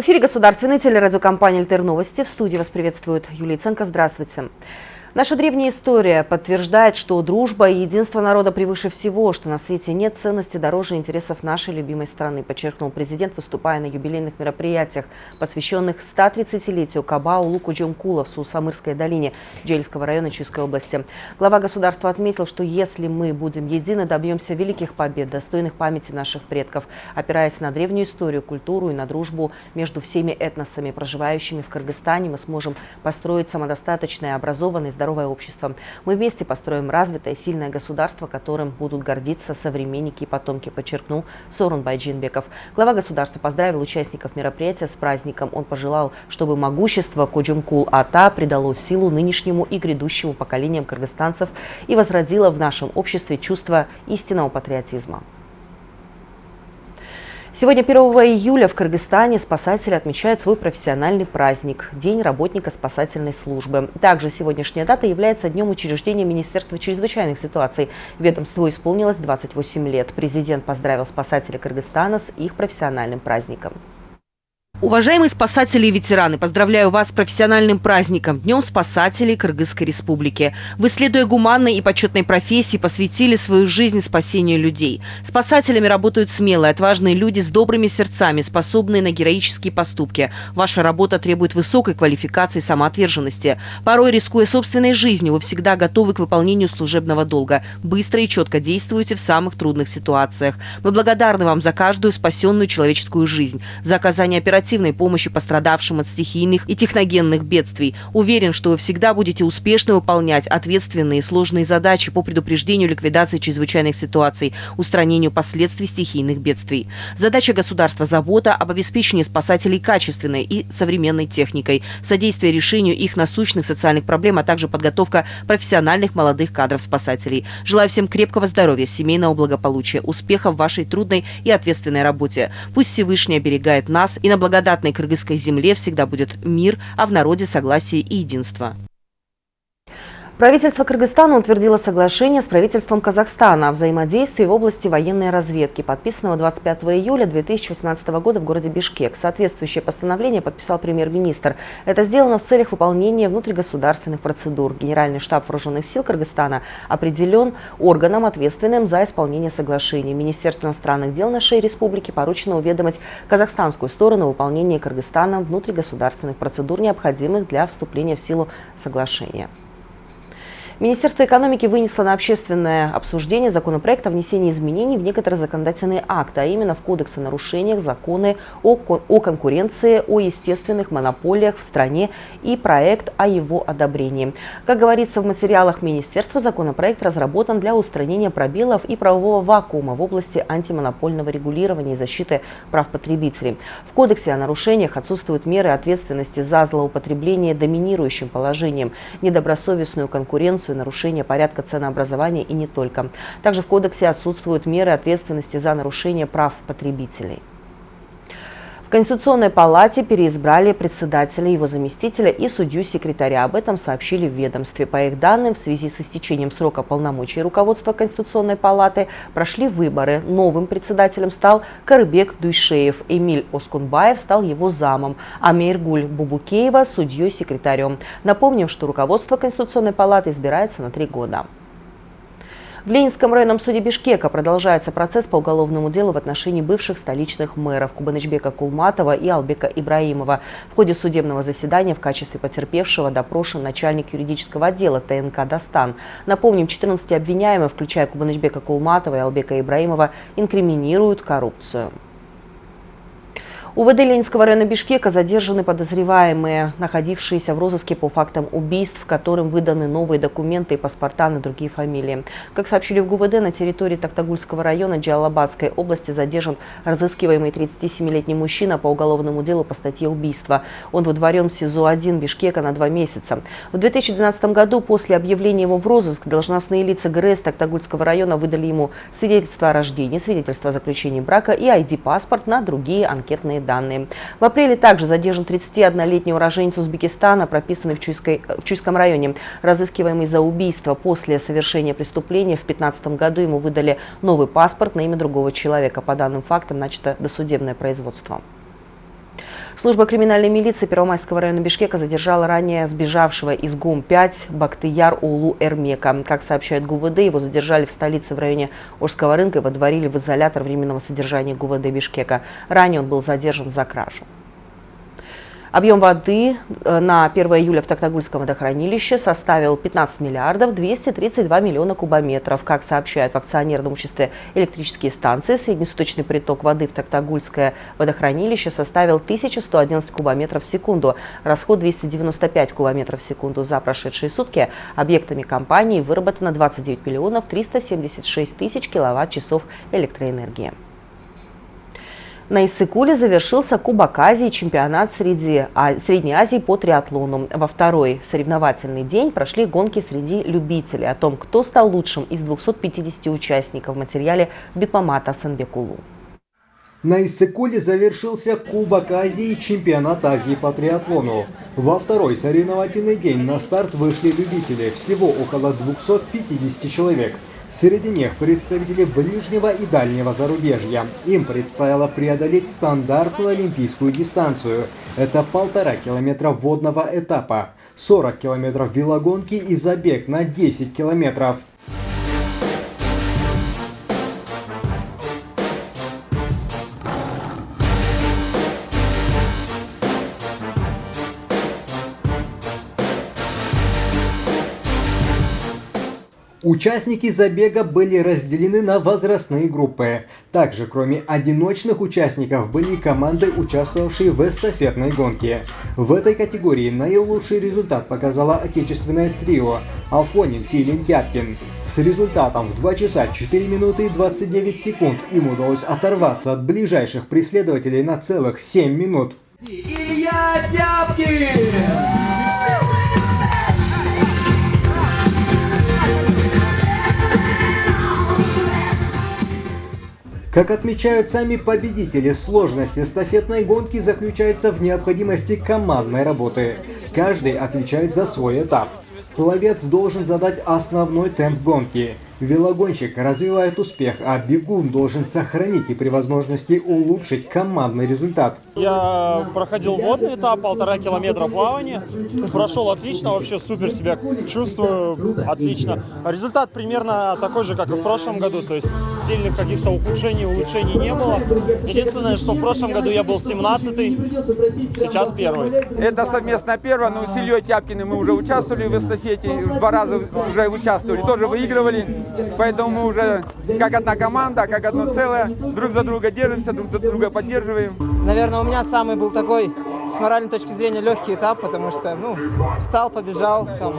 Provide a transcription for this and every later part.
В эфире государственной телерадиокомпании «Альтер Новости». В студии вас приветствует Юлия Ценко. Здравствуйте. Наша древняя история подтверждает, что дружба и единство народа превыше всего, что на свете нет ценности дороже интересов нашей любимой страны, подчеркнул президент, выступая на юбилейных мероприятиях, посвященных 130-летию Кабау Луку Джумкула в Сусамырской долине Джельского района Чуйской области. Глава государства отметил, что если мы будем едины, добьемся великих побед, достойных памяти наших предков, опираясь на древнюю историю, культуру и на дружбу между всеми этносами, проживающими в Кыргызстане, мы сможем построить самодостаточное, образованное, здоровое общество. Мы вместе построим развитое, сильное государство, которым будут гордиться современники и потомки, подчеркнул Сорун Байджинбеков. Глава государства поздравил участников мероприятия с праздником. Он пожелал, чтобы могущество Коджумкул-Ата придало силу нынешнему и грядущему поколениям кыргызстанцев и возродило в нашем обществе чувство истинного патриотизма. Сегодня, 1 июля, в Кыргызстане спасатели отмечают свой профессиональный праздник – День работника спасательной службы. Также сегодняшняя дата является днем учреждения Министерства чрезвычайных ситуаций. Ведомству исполнилось 28 лет. Президент поздравил спасателей Кыргызстана с их профессиональным праздником. Уважаемые спасатели и ветераны, поздравляю вас с профессиональным праздником – Днем спасателей Кыргызской Республики. Вы, следуя гуманной и почетной профессии, посвятили свою жизнь спасению людей. Спасателями работают смелые, отважные люди с добрыми сердцами, способные на героические поступки. Ваша работа требует высокой квалификации и самоотверженности. Порой, рискуя собственной жизнью, вы всегда готовы к выполнению служебного долга. Быстро и четко действуете в самых трудных ситуациях. Мы благодарны вам за каждую спасенную человеческую жизнь, за оказание оперативной оперативной помощи пострадавшим от стихийных и техногенных бедствий. Уверен, что вы всегда будете успешно выполнять ответственные и сложные задачи по предупреждению ликвидации чрезвычайных ситуаций, устранению последствий стихийных бедствий. Задача государства – забота об обеспечении спасателей качественной и современной техникой, содействие решению их насущных социальных проблем, а также подготовка профессиональных молодых кадров-спасателей. Желаю всем крепкого здоровья, семейного благополучия, успехов в вашей трудной и ответственной работе. Пусть Всевышний оберегает нас и на благодарность благодатной кыргызской земле всегда будет мир, а в народе согласие и единство. Правительство Кыргызстана утвердило соглашение с правительством Казахстана о взаимодействии в области военной разведки, подписанного 25 июля 2018 года в городе Бишкек. Соответствующее постановление подписал премьер-министр. Это сделано в целях выполнения внутригосударственных процедур. Генеральный штаб вооруженных сил Кыргызстана определен органом, ответственным за исполнение соглашения. Министерству иностранных дел нашей республики поручено уведомить казахстанскую сторону о выполнении Кыргызстаном внутригосударственных процедур, необходимых для вступления в силу соглашения. Министерство экономики вынесло на общественное обсуждение законопроект о внесении изменений в некоторые законодательные акты, а именно в Кодекс о нарушениях, законы о, о конкуренции, о естественных монополиях в стране и проект о его одобрении. Как говорится в материалах Министерства, законопроект разработан для устранения пробелов и правового вакуума в области антимонопольного регулирования и защиты прав потребителей. В Кодексе о нарушениях отсутствуют меры ответственности за злоупотребление доминирующим положением, недобросовестную конкуренцию, коррупцию, нарушение порядка ценообразования и не только. Также в кодексе отсутствуют меры ответственности за нарушение прав потребителей. Конституционной палате переизбрали председателя, его заместителя и судью-секретаря. Об этом сообщили в ведомстве. По их данным, в связи с истечением срока полномочий руководства Конституционной палаты прошли выборы. Новым председателем стал Карыбек Дуйшеев. Эмиль Оскунбаев стал его замом, а Мейргуль Бубукеева – судьей-секретарем. Напомним, что руководство Конституционной палаты избирается на три года. В Ленинском районном суде Бишкека продолжается процесс по уголовному делу в отношении бывших столичных мэров Кубанычбека Кулматова и Албека Ибраимова. В ходе судебного заседания в качестве потерпевшего допрошен начальник юридического отдела ТНК «Дастан». Напомним, 14 обвиняемых, включая Кубанычбека Кулматова и Албека Ибраимова, инкриминируют коррупцию. У ВД Ленинского района Бишкека задержаны подозреваемые, находившиеся в розыске по фактам убийств, которым выданы новые документы и паспорта на другие фамилии. Как сообщили в ГУВД, на территории Токтагульского района Джалабадской области задержан разыскиваемый 37-летний мужчина по уголовному делу по статье убийства. Он выдворен в СИЗО-1 Бишкека на два месяца. В 2012 году после объявления его в розыск должностные лица ГРС Токтагульского района выдали ему свидетельство о рождении, свидетельство о заключении брака и ID-паспорт на другие анкетные данные. В апреле также задержан 31-летний уроженец Узбекистана, прописанный в, Чуйской, в Чуйском районе. Разыскиваемый за убийство после совершения преступления в 2015 году ему выдали новый паспорт на имя другого человека. По данным фактам начато досудебное производство. Служба криминальной милиции Первомайского района Бишкека задержала ранее сбежавшего из ГУМ-5 Бактыяр Улу Эрмека. Как сообщает ГУВД, его задержали в столице в районе Ожского рынка и водворили в изолятор временного содержания ГУВД Бишкека. Ранее он был задержан за кражу. Объем воды э, на 1 июля в Токтагульском водохранилище составил 15 миллиардов 232 миллиона кубометров. Как сообщают в акционерном обществе электрические станции, среднесуточный приток воды в Токтагульское водохранилище составил 1111 кубометров в секунду. Расход 295 кубометров в секунду за прошедшие сутки. Объектами компании выработано 29 миллионов 376 тысяч киловатт-часов электроэнергии. На Иссыкуле завершился Кубок Азии, чемпионат среди, а, Средней Азии по триатлону. Во второй соревновательный день прошли гонки среди любителей. О том, кто стал лучшим из 250 участников в материале Бекмамата Санбекулу. На Иссыкуле завершился Кубок Азии чемпионат Азии по триатлону. Во второй соревновательный день на старт вышли любители, всего около 250 человек – Среди них представители ближнего и дальнего зарубежья. Им предстояло преодолеть стандартную олимпийскую дистанцию. Это полтора километра водного этапа, 40 километров велогонки и забег на 10 километров. Участники забега были разделены на возрастные группы. Также, кроме одиночных участников, были команды, участвовавшие в эстафетной гонке. В этой категории наилучший результат показало отечественное трио Алфонин, Филин, Тяпкин. С результатом в 2 часа 4 минуты и 29 секунд им удалось оторваться от ближайших преследователей на целых 7 минут. Илья Тяпкин! Как отмечают сами победители, сложность эстафетной гонки заключается в необходимости командной работы. Каждый отвечает за свой этап. Пловец должен задать основной темп гонки – Велогонщик развивает успех, а бегун должен сохранить и при возможности улучшить командный результат. Я проходил водный этап, полтора километра плавания. Прошел отлично, вообще супер себя чувствую, отлично. Результат примерно такой же, как и в прошлом году, то есть сильных каких-то ухудшений, улучшений не было. Единственное, что в прошлом году я был 17-й, сейчас первый. Это совместно первое, но с Ильей Тяпкиным мы уже участвовали в эстафете, два раза уже участвовали, тоже выигрывали. Поэтому мы уже как одна команда, как одно целое, друг за друга держимся, друг за друга поддерживаем. Наверное, у меня самый был такой, с моральной точки зрения, легкий этап, потому что, ну, встал, побежал, там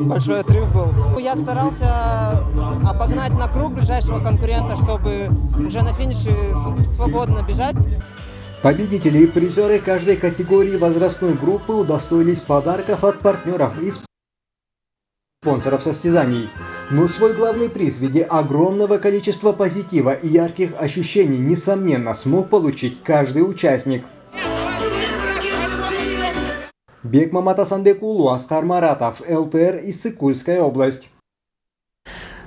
большой отрыв был. Я старался обогнать на круг ближайшего конкурента, чтобы уже на финише свободно бежать. Победители и призеры каждой категории возрастной группы удостоились подарков от партнеров и спонсоров состязаний. Но свой главный приз в виде огромного количества позитива и ярких ощущений, несомненно, смог получить каждый участник. Бек Маматасанбекулу, Аскар Маратов, ЛТР, Иссыкульская область.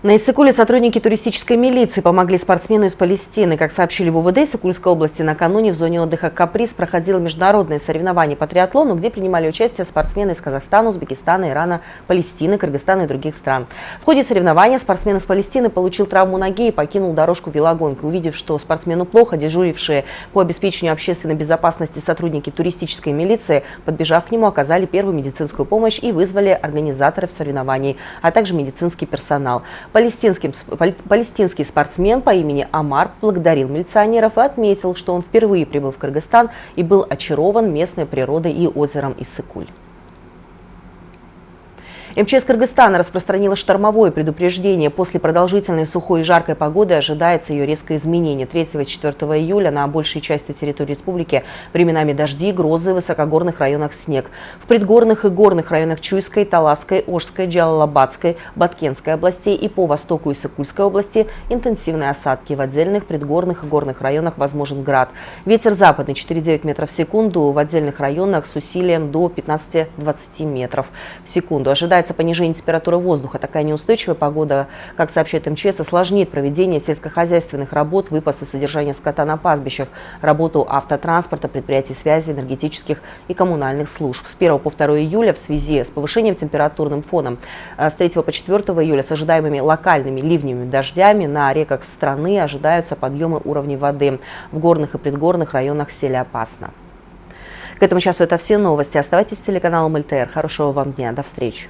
На Иссыкуле сотрудники туристической милиции помогли спортсмену из Палестины. Как сообщили в УВД Иссыкульской области, накануне в зоне отдыха «Каприз» проходило международное соревнование по триатлону, где принимали участие спортсмены из Казахстана, Узбекистана, Ирана, Палестины, Кыргызстана и других стран. В ходе соревнования спортсмен из Палестины получил травму ноги и покинул дорожку велогонки. Увидев, что спортсмену плохо, дежурившие по обеспечению общественной безопасности сотрудники туристической милиции, подбежав к нему, оказали первую медицинскую помощь и вызвали организаторов соревнований, а также медицинский персонал. Палестинский, палестинский спортсмен по имени Амар благодарил милиционеров и отметил, что он впервые прибыл в Кыргызстан и был очарован местной природой и озером Иссыкуль. МЧС Кыргызстана распространила штормовое предупреждение. После продолжительной сухой и жаркой погоды ожидается ее резкое изменение. 3 и 4 июля на большей части территории республики временами дожди, грозы, в высокогорных районах снег. В предгорных и горных районах Чуйской, Таласской, Ожской, Джалалабадской, Баткенской областей и по востоку Иссыкульской области интенсивные осадки. В отдельных предгорных и горных районах возможен град. Ветер западный 4,9 метров в секунду, в отдельных районах с усилием до 15-20 метров в секунду. Ожидается ожидается понижение температуры воздуха. Такая неустойчивая погода, как сообщает МЧС, осложнит проведение сельскохозяйственных работ, выпас и содержание скота на пастбищах, работу автотранспорта, предприятий связи, энергетических и коммунальных служб. С 1 по 2 июля в связи с повышением температурным фоном э, с 3 по 4 июля с ожидаемыми локальными ливнями дождями на реках страны ожидаются подъемы уровней воды. В горных и предгорных районах сели опасно. К этому часу это все новости. Оставайтесь с телеканалом ЛТР. Хорошего вам дня. До встречи.